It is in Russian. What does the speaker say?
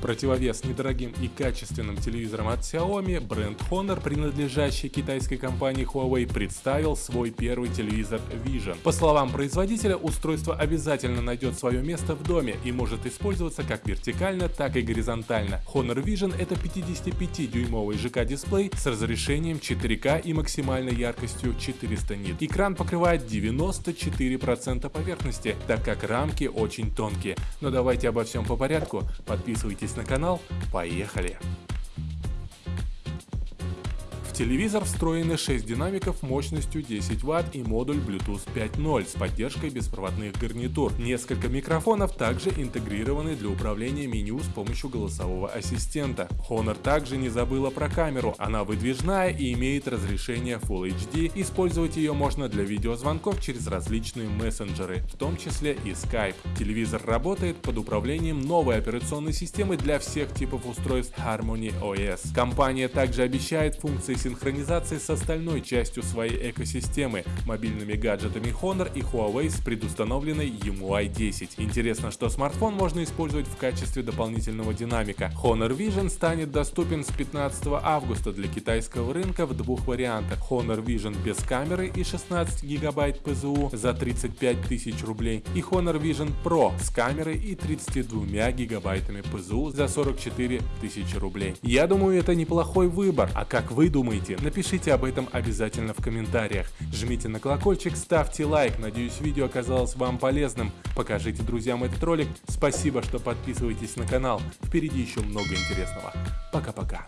противовес недорогим и качественным телевизорам от Xiaomi, бренд Honor, принадлежащий китайской компании Huawei, представил свой первый телевизор Vision. По словам производителя, устройство обязательно найдет свое место в доме и может использоваться как вертикально, так и горизонтально. Honor Vision это 55-дюймовый ЖК-дисплей с разрешением 4К и максимальной яркостью 400 нит. Экран покрывает 94% поверхности, так как рамки очень тонкие. Но давайте обо всем по порядку. Подписывайтесь на канал. Поехали! Телевизор встроены 6 динамиков мощностью 10 Вт и модуль Bluetooth 5.0 с поддержкой беспроводных гарнитур. Несколько микрофонов также интегрированы для управления меню с помощью голосового ассистента. Honor также не забыла про камеру, она выдвижная и имеет разрешение Full HD. Использовать ее можно для видеозвонков через различные мессенджеры, в том числе и Skype. Телевизор работает под управлением новой операционной системы для всех типов устройств Harmony OS. Компания также обещает функции синхронизации с остальной частью своей экосистемы, мобильными гаджетами Honor и Huawei с предустановленной EMUI 10. Интересно, что смартфон можно использовать в качестве дополнительного динамика. Honor Vision станет доступен с 15 августа для китайского рынка в двух вариантах. Honor Vision без камеры и 16 гигабайт ПЗУ за 35 тысяч рублей и Honor Vision Pro с камерой и 32 гигабайтами ПЗУ за 44 тысячи рублей. Я думаю, это неплохой выбор, а как вы думаете? Думаете? Напишите об этом обязательно в комментариях. Жмите на колокольчик, ставьте лайк. Надеюсь, видео оказалось вам полезным. Покажите друзьям этот ролик. Спасибо, что подписываетесь на канал. Впереди еще много интересного. Пока-пока.